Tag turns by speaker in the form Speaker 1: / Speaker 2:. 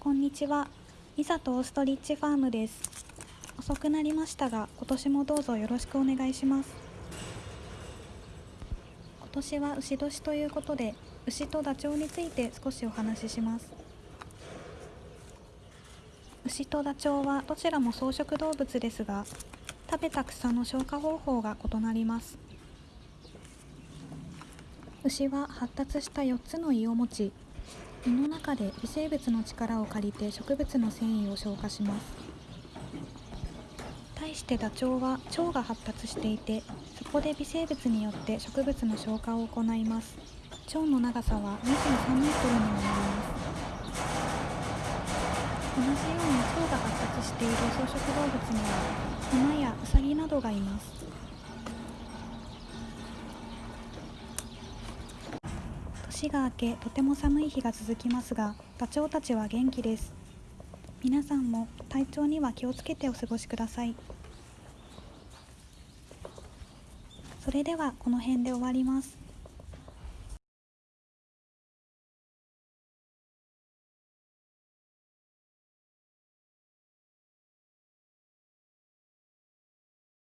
Speaker 1: こんにちは。ミサとオーストリッチファームです。遅くなりましたが、今年もどうぞよろしくお願いします。今年は牛年ということで、牛とダチョウについて少しお話しします。牛とダチョウはどちらも草食動物ですが、食べた草の消化方法が異なります。牛は発達した4つの胃を持ち、胃の中で微生物の力を借りて植物の繊維を消化します。対してダチョウは腸が発達していてそこで微生物によって植物の消化を行います。腸の長さは23メートルにもなります。同じように腸が発達している草食動物には馬やウサギなどがいます。年が明けとても寒い日が続きますがダチョウたちは元気です。皆さんも体調には気をつけてお過ごしください。それではこの辺で終わります。